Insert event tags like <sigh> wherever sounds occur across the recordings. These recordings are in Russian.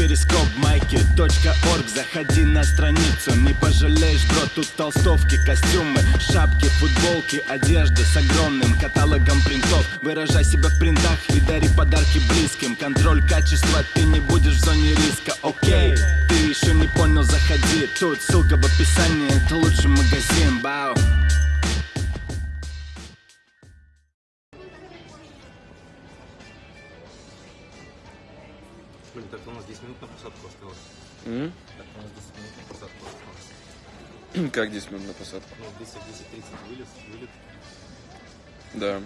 перископ майки .орг. Заходи на страницу, не пожалеешь, бро Тут толстовки, костюмы, шапки, футболки Одежда с огромным каталогом принтов. Выражай себя в принтах и дари подарки близким. Контроль качества, ты не будешь в зоне риска, окей Ты еще не понял, заходи. Тут ссылка в описании, это лучший магазин, бау минут на посадку осталось. М? Так у нас 10 минут на посадку осталось. Как 10 минут на посадку? Ну, 10, 10, 30 вылет, Да.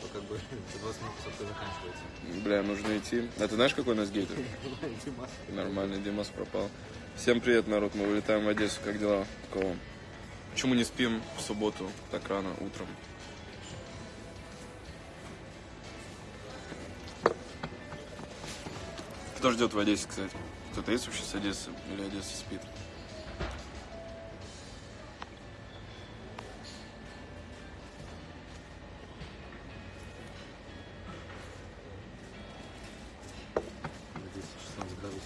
то как бы <laughs> за 20 минут посадка заканчивается. Бля, нужно идти. А ты знаешь, какой у нас гейтер? <laughs> Димас. Нормально, Димас пропал. Всем привет, народ. Мы вылетаем в Одессу. Как дела? Кого? Почему не спим в субботу так рано утром? Кто ждет в Одессе, кстати? Кто-то есть вообще с Одессы? Или Одесса спит? Здесь 16 градусов.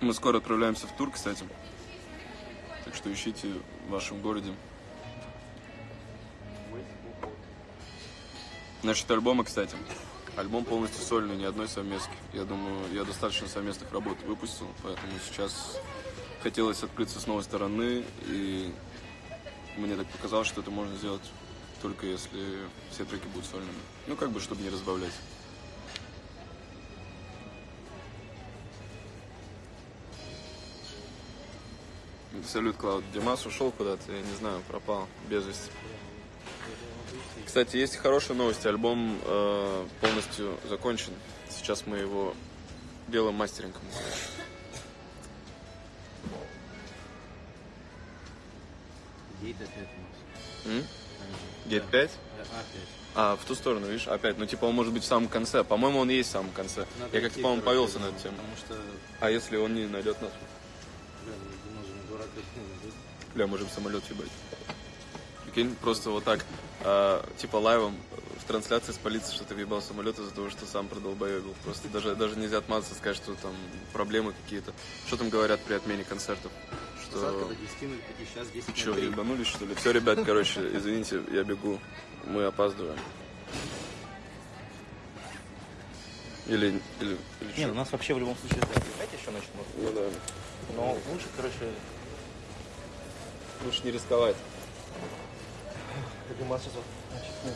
Мы скоро отправляемся в тур, кстати. Так что ищите в вашем городе. Насчет альбома, кстати. Альбом полностью сольный, ни одной совместки. Я думаю, я достаточно совместных работ выпустил, поэтому сейчас хотелось открыться с новой стороны, и мне так показалось, что это можно сделать только если все треки будут сольными. Ну, как бы, чтобы не разбавлять. Салют, Клауд. Димас ушел куда-то, я не знаю, пропал без вести. Кстати, есть хорошие новости. Альбом э, полностью закончен. Сейчас мы его делаем мастерингом. Гейт опять у нас. М? Гейт 5? А. А, в ту сторону, видишь, опять. Ну, типа, он может быть в самом конце. По-моему, он есть в самом конце. Надо я как-то, по-моему, повелся на эту тему. Что, А если он не найдет нас? блин, Димас же не дурак, блин, Бля, можем самолет ебать. Прикинь, просто вот так, а, типа лайвом в трансляции спалиться, что ты въебал самолет из-за того, что сам продолбоебил. Просто даже, даже нельзя отмазаться, сказать, что там проблемы какие-то. Что там говорят при отмене концертов? Что... до 10 на 5, сейчас 10 Че, на 3. ебанулись, что ли? Все, ребят, короче, извините, я бегу. Мы опаздываем. Или, или, или Не, ну, у нас вообще в любом случае опять еще начнут. Ну да. Но лучше, короче, Лучше не рисковать. Димас сейчас вот, значит, ну,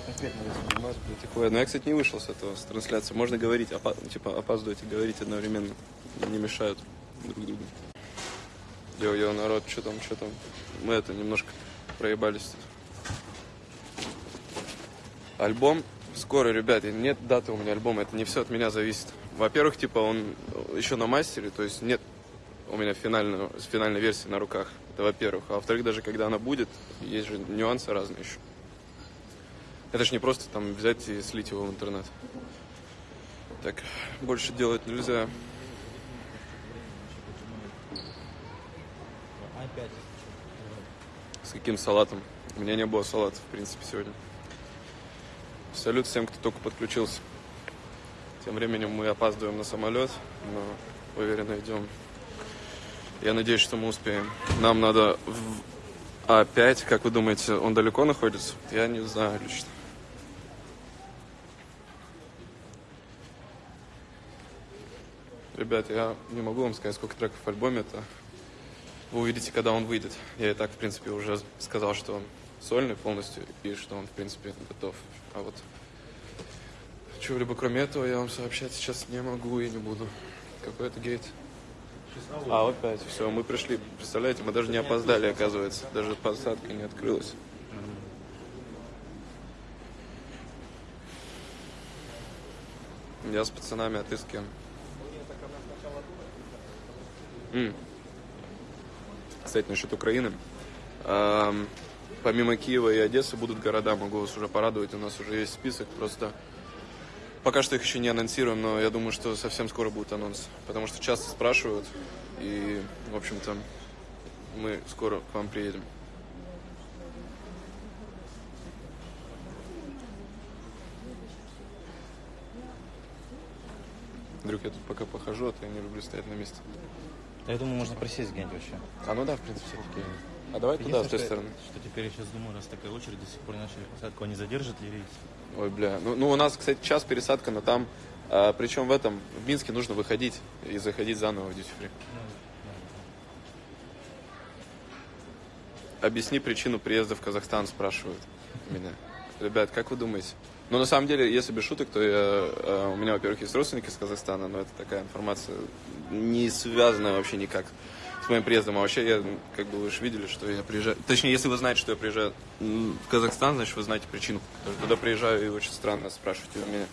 блядь, такое. Но я, кстати, не вышел с этого, с трансляции. Можно говорить, опа- типа опаздывать и говорить одновременно. Не мешают друг другу. Йо-йо, народ, что там, что там? Мы это немножко проебались тут. Альбом скоро, ребят, и нет даты у меня альбома, это не все от меня зависит. Во-первых, типа он еще на мастере, то есть нет у меня финального, финальной версии на руках. Это во-первых. А во-вторых, даже когда она будет, есть же нюансы разные еще. Это же не просто там взять и слить его в интернет. Так, больше делать нельзя. С каким салатом? У меня не было салата, в принципе, сегодня. Салют всем, кто только подключился. Тем временем мы опаздываем на самолет, но уверенно идем. Я надеюсь, что мы успеем. Нам надо в А5, как вы думаете, он далеко находится? Я не знаю лично. Ребят, я не могу вам сказать, сколько треков в альбоме. Это вы увидите, когда он выйдет. Я и так, в принципе, уже сказал, что он сольный полностью и что он, в принципе, готов. А вот чего-либо кроме этого я вам сообщать сейчас не могу и не буду. Какой это гейт? А, опять. Все, мы пришли. Представляете, мы даже не опоздали, оказывается. Даже посадка не открылась. Я с пацанами, а ты с кем? М. Кстати, насчет Украины. Ам, Помимо Киева и Одессы будут города, могу вас уже порадовать. У нас уже есть список, просто пока что их еще не анонсируем, но я думаю, что совсем скоро будет анонс. Потому что часто спрашивают, и, в общем-то, мы скоро к вам приедем. Вдруг я тут пока похожу, а то я не люблю стоять на месте. Я думаю, можно присесть где-нибудь вообще. А ну да, в принципе, все-таки. А давай туда, с той что, стороны. что теперь я сейчас думаю, раз такая очередь, до сих пор не начали посадку, они задержат ли рейс? Ой, бля. Ну, ну, у нас, кстати, час пересадка, но там, а, причем в этом, в Минске нужно выходить и заходить заново в duty free. Объясни причину приезда в Казахстан, спрашивают меня. Ребят, как вы думаете? Ну, на самом деле, если без шуток, то я, э, у меня, во-первых, есть родственники из Казахстана, но это такая информация не связанная вообще никак с моим приездом. А вообще, я, как бы вы же видели, что я приезжаю... Точнее, если вы знаете, что я приезжаю в Казахстан, значит, вы знаете причину. Потому что туда приезжаю, и очень странно спрашивать у меня.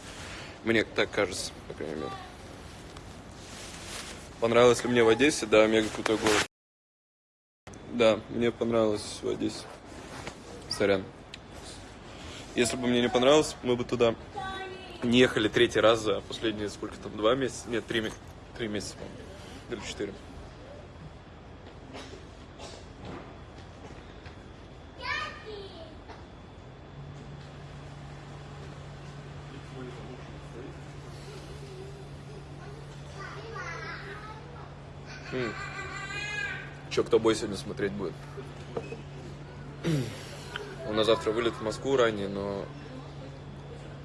Мне так кажется, по крайней мере. Понравилось ли мне в Одессе? Да, мега крутой город. Да, мне понравилось в Одессе. Сорян. Если бы мне не понравилось, мы бы туда не ехали третий раз за последние сколько там, два месяца? Нет, три, три месяца, по-моему. Или четыре. М. Че, кто бой сегодня смотреть будет? У нас завтра вылет в Москву ранее, но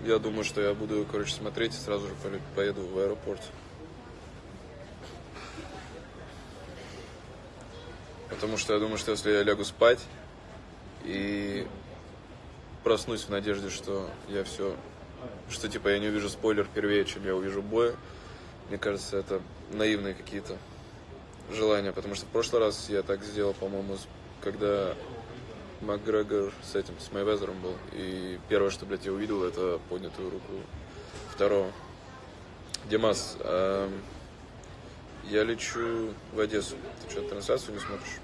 я думаю, что я буду, короче, смотреть и сразу же поеду в аэропорт. Потому что я думаю, что если я лягу спать и проснусь в надежде, что я все, что типа я не увижу спойлер первее, чем я увижу боя, мне кажется, это наивные какие-то желания, потому что в прошлый раз я так сделал, по-моему, когда Макгрегор с этим, с Майвезером был, и первое, что, блядь, я увидел, это поднятую руку второго. Димас, эм, я лечу в Одессу. Ты что, трансляцию не смотришь?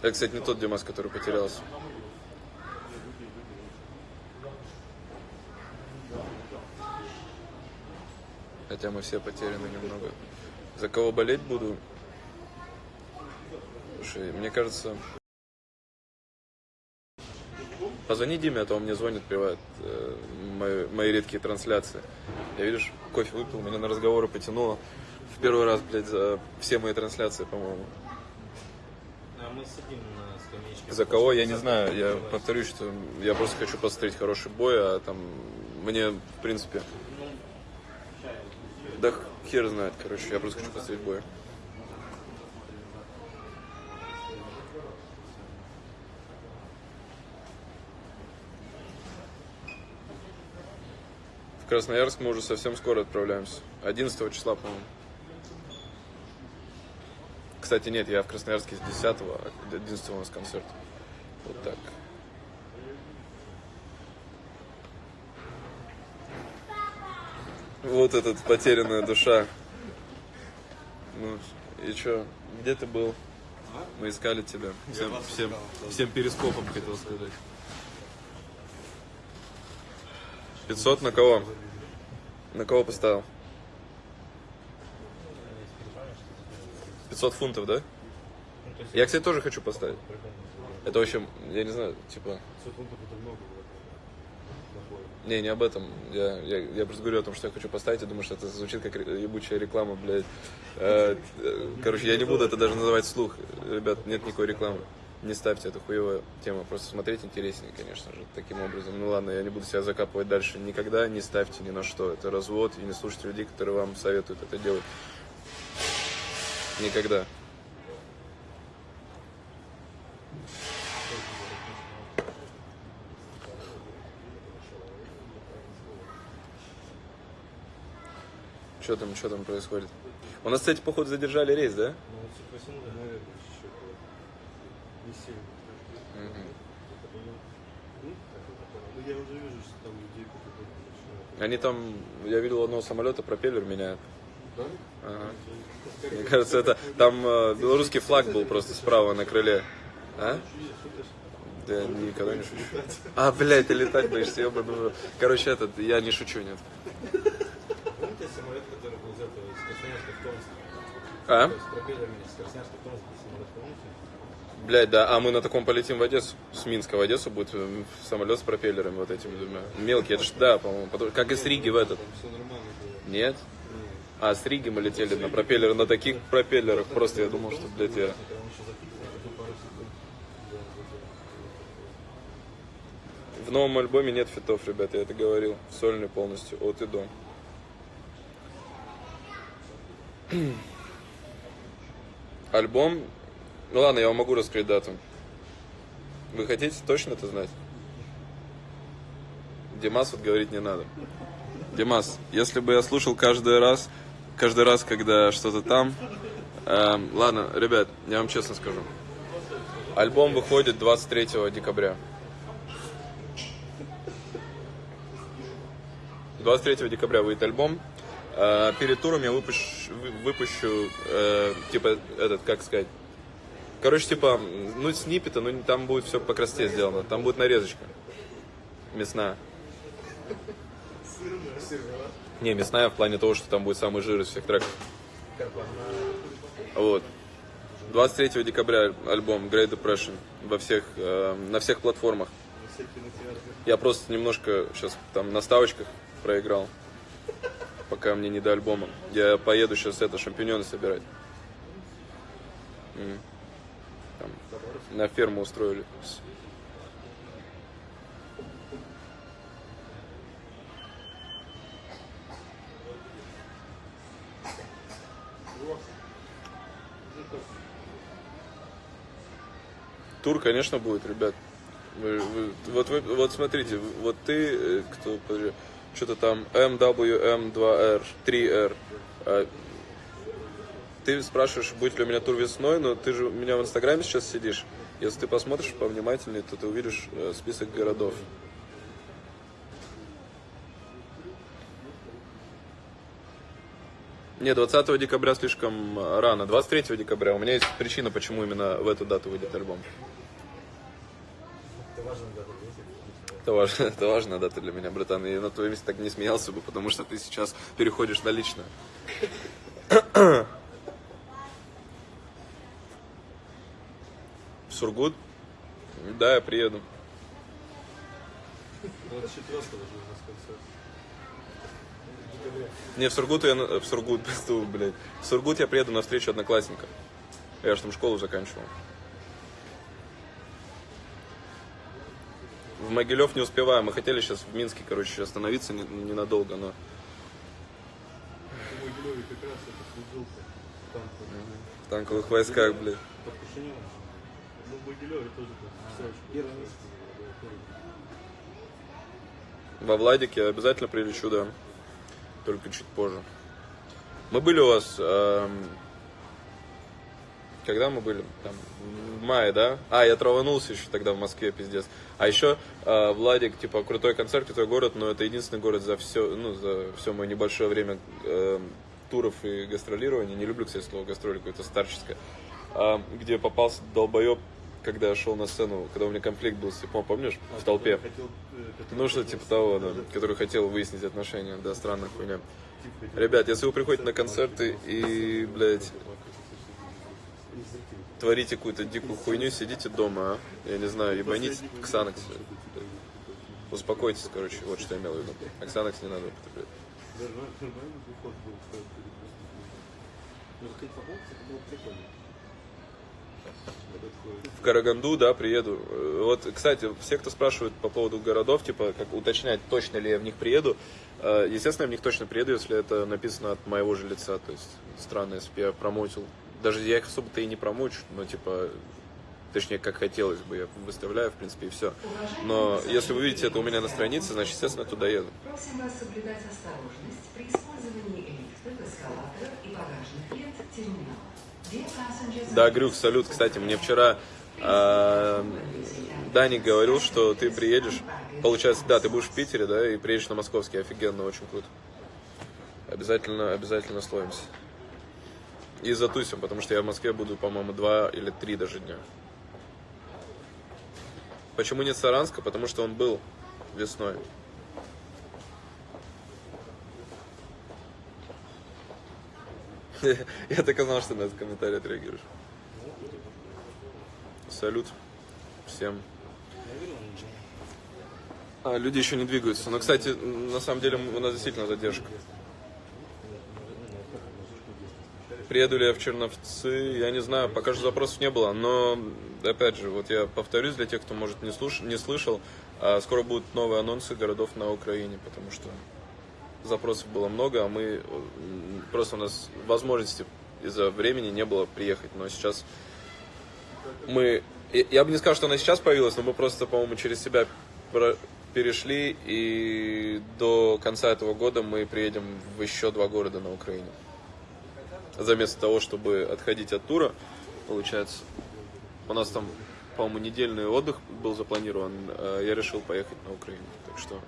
Это, кстати, не тот Димас, который потерялся. Хотя мы все потеряны немного. За кого болеть буду? Слушай, мне кажется... Позвони Диме, а то он мне звонит, приводит э, мои, мои редкие трансляции. Я, видишь, кофе выпил, меня на разговоры потянуло. В первый раз, блядь, за все мои трансляции, по-моему. А мы сидим на скамеечке. За кого, я не знаю. Я повторюсь, что я просто хочу посмотреть хороший бой, а там мне, в принципе... Да хер знает, короче, я просто хочу посмотреть бой. В Красноярск мы уже совсем скоро отправляемся. 11 числа, по-моему. Кстати, нет, я в Красноярске с 10 а 11 у нас концерт. Вот так. Вот этот потерянная душа. Ну, и чё, где ты был? Мы искали тебя. Всем, всем, всем перископом хотел сказать. 500 на кого? На кого поставил? 500 фунтов, да? Я, кстати, тоже хочу поставить. Это, в общем, я не знаю, типа... Не, не об этом. Я, я, я просто говорю о том, что я хочу поставить, и думаю, что это звучит как ебучая реклама, блядь. Э, э, короче, я не буду это даже называть вслух. Ребят, нет никакой рекламы. Не ставьте, это хуевая тема. Просто смотреть интереснее, конечно же, таким образом. Ну ладно, я не буду себя закапывать дальше. Никогда не ставьте ни на что. Это развод, и не слушайте людей, которые вам советуют это делать. Никогда. Что там, что там происходит? У нас, кстати, походу задержали рейс, да? Я уже вижу, что там людей потихоньку Они там, я видел одного самолета, пропеллер меняют. Да? Ага. Мне кажется, это там э, белорусский флаг был просто справа на крыле. А? Да, никогда не шучу. А, блядь, ты летать боишься, в рот. Короче, этот, я не шучу, нет. Помните самолет, который был взят из Красноярска в Томск? А? С пропеллерами из Красноярска в Томск? Блядь, да, а мы на таком полетим в Одессу. С Минска в Одессу будет э, самолет с пропеллерами вот этими двумя. Мелкий, это ж, да, по-моему, потом- как из Риги в этот. Нет? А, с Риги мы летели на пропеллеры, на таких пропеллерах. Просто я думал, что, блядь, я... В новом альбоме нет фитов, ребят, я это говорил. Сольный полностью, от и до. <clears throat> Альбом... Ну ладно, я вам могу раскрыть дату. Вы хотите точно это знать? Димас вот говорить не надо. Димас, если бы я слушал каждый раз, каждый раз, когда что-то там... эм, ладно, ребят, я вам честно скажу. Альбом выходит 23 декабря. 23 декабря выйдет альбом. Э, перед туром я выпущу, вы- выпущу э, типа, этот, как сказать, короче, типа, ну, сниппеты, ну, там будет все по красоте сделано. Там будет нарезочка. Мясная. Не, мясная в плане того, что там будет самый жир из всех треков. Вот. 23 декабря альбом Great Depression во всех, э, на всех платформах. Я просто немножко сейчас там на ставочках проиграл, пока мне не до альбома. Я поеду сейчас это шампиньоны собирать. На ферму устроили. Тур, конечно, будет, ребят. Вы- вы- вот, вы- вот смотрите, вот ты, э, кто, что-то там MWM2R, 3R. а, Ты спрашиваешь, будет ли у меня тур весной, но ты же у меня в Инстаграме сейчас сидишь. Если ты посмотришь повнимательнее, то ты увидишь э, список городов. Не, 20 декабря слишком э, рано. 23 декабря. У меня есть причина, почему именно в эту дату выйдет альбом. Это важно, <laughs> это важная дата для меня, братан. И на твоем месте так не смеялся бы, потому что ты сейчас переходишь на личное. Сургут? Да, я приеду. 24 уже у нас концерт. Не, в Сургут я... В Сургут, <laughs> блядь. В Сургут я приеду на встречу одноклассника. Я же там школу заканчивал. В Могилев не успеваем. Мы хотели сейчас в Минске, короче, остановиться не- ненадолго, но... В Могилеве как раз это служил-то. Там В танковых войсках, блядь. Ну, в Могилеве тоже как Первый месяц. Во Владике обязательно прилечу, да. Только чуть позже. Мы были у вас... эм, Когда мы были? Там, в мае, да? А, я траванулся еще тогда в Москве, пиздец. А еще э, Владик, типа, крутой концерт, крутой город, но это единственный город за все, ну, за все мое небольшое время эм, туров и гастролирования. Не люблю, кстати, слово гастроли, какое-то старческое. А, где попался долбоеб, когда я шел на сцену, когда у меня конфликт был с Типом, помнишь? В толпе. Хотел, э, Ну, что типа того, да, который хотел выяснить отношения, да, странная хуйня. Ребят, если вы приходите на концерты и, блядь, творите какую-то дикую хуйню, сидите дома, а? Я не знаю, ебанить Ксанакс. Успокойтесь, короче, вот что я имел в виду. А Ксанакс не надо употреблять. Нормальный приход был. Ну, хоть попробовать, это было прикольно. В Караганду, да, приеду. Э, Вот, кстати, все, кто спрашивает по поводу городов, типа, как уточнять, точно ли я в них приеду, э, естественно, я в них точно приеду, если это написано от моего же лица. То есть, странно, если бы я промоутил. Даже я их особо-то и не промоучу, но, типа, точнее, как хотелось бы, я выставляю, в принципе, и все. Но если вы видите это у меня на странице, значит, естественно, я туда еду. Просим вас соблюдать осторожность при использовании лифтов, эскалаторов и багажных лент терминала. Да, Грюх, салют. Кстати, мне вчера э, Даник говорил, что ты приедешь. Получается, да, ты будешь в Питере, да, и приедешь на московский. Офигенно, очень круто. Обязательно, обязательно словимся. И затусим, потому что я в Москве буду, по-моему, два или три даже дня. Почему нет Саранска? Потому что он был весной. <laughs> Я так и знал, что на этот комментарий отреагируешь. Салют всем. А, люди еще не двигаются. Но, кстати, на самом деле у нас действительно задержка. приеду ли я в Черновцы, я не знаю, пока что запросов не было, но, опять же, вот я повторюсь для тех, кто, может, не, слуш... не слышал, а скоро будут новые анонсы городов на Украине, потому что запросов было много, а мы, м, просто у нас возможности из-за времени не было приехать, но сейчас мы, я- бы не сказал, что она сейчас появилась, но мы просто, по-моему, через себя перешли, и до конца этого года мы приедем в еще два города на Украине. Заместо того, чтобы отходить от тура, получается, у нас там, по-моему, недельный отдых был запланирован, а я решил поехать на Украину, так что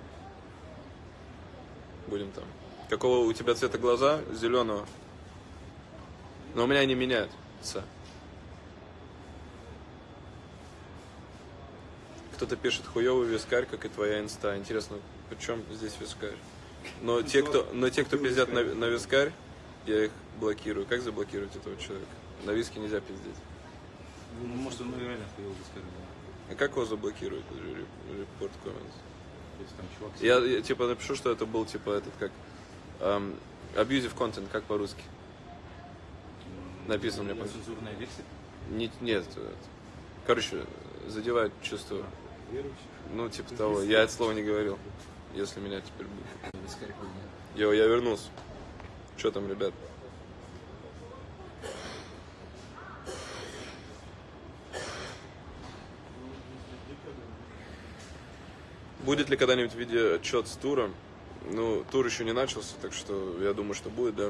будем там. Какого у тебя цвета глаза? Зеленого. Но у меня они меняются. Кто-то пишет хуёвый вискарь, как и твоя инста. Интересно, при чем здесь вискарь? Но те, кто, но те, кто пиздят на, на вискарь, я их блокирую. Как заблокировать этого человека? На виске нельзя пиздеть. Ну, может, он реально сказать, да. А как его заблокируют? Репорт comments. Если там чувак... Я, я, типа напишу, что это был типа этот как эм, abusive content, как по-русски. написано мне, Цензурная версия. Не- нет, это- короче, задевает чувство. Верующих. Ну, типа того. Я это слово не говорил. Если меня теперь будет. Йо, я вернулся. Что там, ребят? Будет ли когда-нибудь видео отчет с тура? Ну, тур еще не начался, так что я думаю, что будет, да.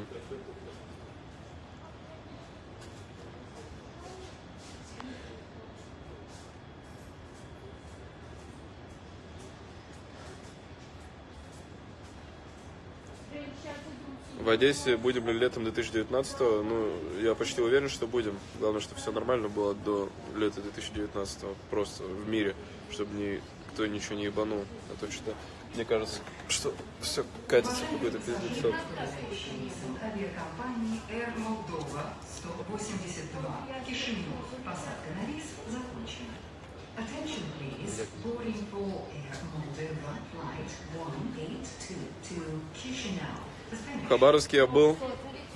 В Одессе будем ли летом 2019 Ну, я почти уверен, что будем. Главное, чтобы все нормально было до лета 2019 просто в мире, чтобы никто ничего не ебанул. А то что мне кажется, что все катится в какой-то пиздец. Управляющий рейсом авиакомпании Air Moldova 182 Кишинев. Посадка на рейс закончена. Attention please. Boarding for Air Moldova flight 182 to Chisinau. В Хабаровске я был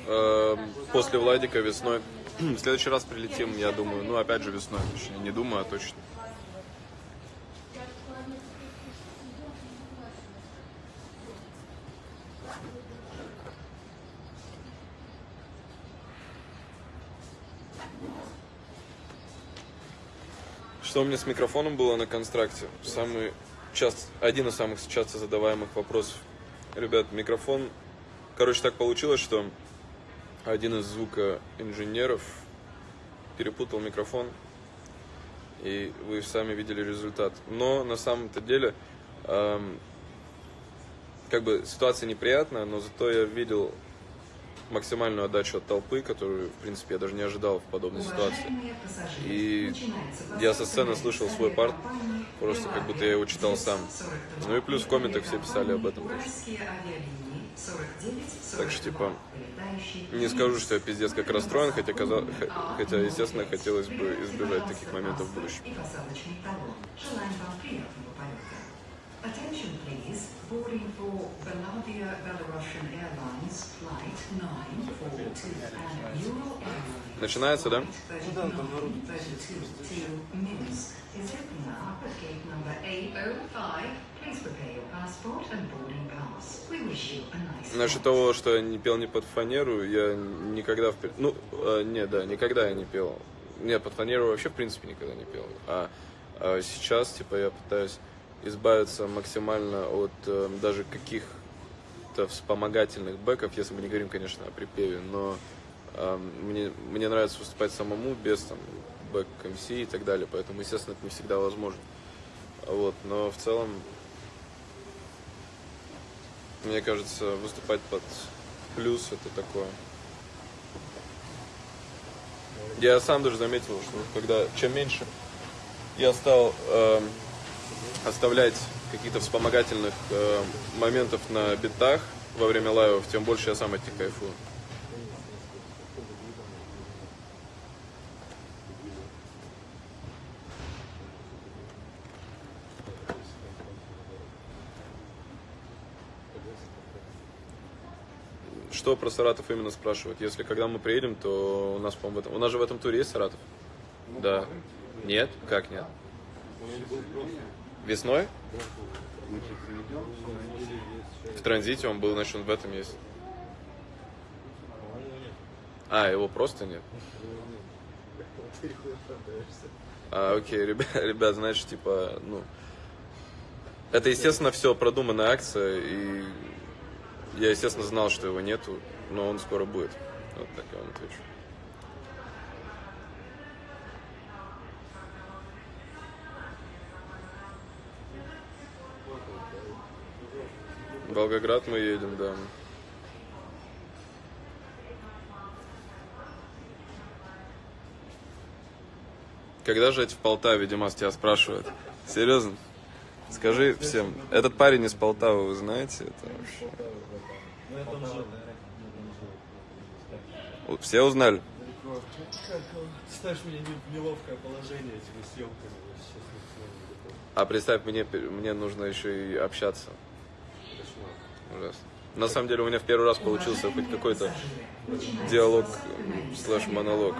э, после Владика весной. <clears throat> В следующий раз прилетим, я думаю. Ну, опять же, весной. Точнее, не думаю, а точно. Что у меня с микрофоном было на констракте? Самый часто, один из самых часто задаваемых вопросов. Ребят, микрофон... Короче, так получилось, что один из звукоинженеров перепутал микрофон, и вы сами видели результат. Но на самом-то деле, эм, как бы ситуация неприятная, но зато я видел максимальную отдачу от толпы, которую, в принципе, я даже не ожидал в подобной ситуации. И я со сцены слышал свой парт, просто как будто я его читал сам. 42 Ну и плюс в комментах все писали об этом. Уральские авиалинии 49, Так что, 42, типа, Не скажу, что я пиздец как расстроен, хотя, каза- х- хотя естественно, хотелось бы избежать таких моментов в будущем. Желаем вам приятного полета. Attention please. Boarding for Belavia Belarusian Airlines flight 942 and Euro Airlines. Начинается, да? Flight 3932 to Minsk is open now at gate number 805. Please prepare your passport and boarding pass. We wish you a nice Насчет того, что я не пел не под фанеру, я никогда... В... Ну, э, не, да, никогда я не пел. Нет, под фанеру вообще, в принципе, никогда не пел. А, а сейчас, типа, я пытаюсь избавиться максимально от э, даже каких-то вспомогательных бэков, если мы не говорим, конечно, о припеве, но э, мне, мне нравится выступать самому, без там бэк МС и так далее, поэтому, естественно, это не всегда возможно. Вот, но в целом мне кажется, выступать под плюс это такое. Я сам даже заметил, что когда чем меньше я стал эм, оставлять каких-то вспомогательных э, моментов на битах во время лайвов, тем больше я сам от них кайфую. что про Саратов именно спрашивают? Если когда мы приедем, то у нас, по-моему, в этом... У нас же в этом туре есть Саратов? Да. Нет? Как нет? Весной? В транзите он был, значит, он в этом есть. А, его просто нет? А, окей, ребят, <laughs> ребят, значит, типа, ну... Это, естественно, все продуманная акция, и я, естественно, знал, что его нету, но он скоро будет. Вот так я вам отвечу. В Волгоград мы едем, да. Когда жить в Полтаве, Димас тебя спрашивает? Серьезно? Скажи всем, этот парень из Полтавы, вы знаете? Это вообще... Все узнали? Ставишь меня неловкое положение этими съемками. А представь, мне, мне нужно еще и общаться. Ужасно. На самом деле у меня в первый раз получился хоть какой-то диалог э, слэш монолог.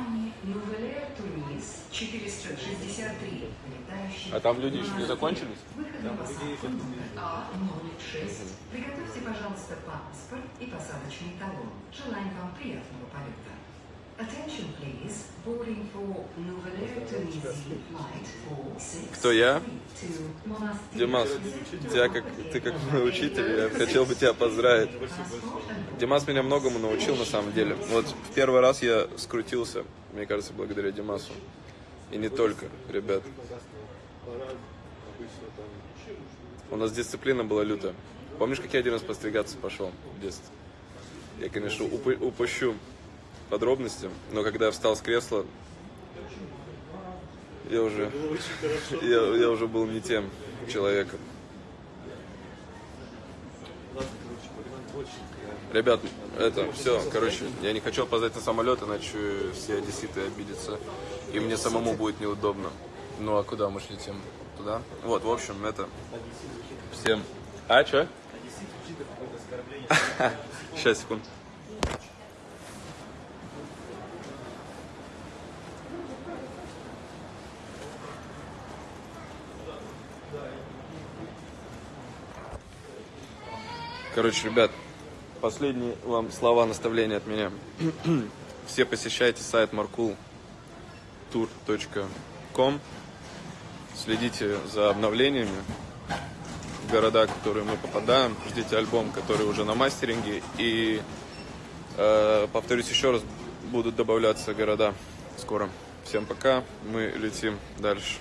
А там люди еще не закончились? А06. Приготовьте, пожалуйста, паспорт и посадочный талон. Желаем вам приятного полета. Кто я? Димас, тебя как, ты как мой учитель, я хотел бы тебя поздравить. Димас меня многому научил на самом деле. Вот в первый раз я скрутился, мне кажется, благодаря Димасу. И не только, ребят. У нас дисциплина была лютая. Помнишь, как я один раз постригаться пошел в детстве? Я, конечно, упу- упущу подробности, но когда я встал с кресла, я уже, я, я уже был не тем человеком. Ребят, это все, короче, я не хочу опоздать на самолет, иначе все одесситы обидятся, и мне самому будет неудобно. Ну а куда мы ж летим? Туда? Вот, в общем, это всем... А, что? Сейчас, <laughs> секунду. Короче, ребят, последние вам слова наставления от меня. <clears throat> Все посещайте сайт markultour.com. Следите за обновлениями в города, в которые мы попадаем. Ждите альбом, который уже на мастеринге. И, э, повторюсь еще раз, будут добавляться города скоро. Всем пока, мы летим дальше.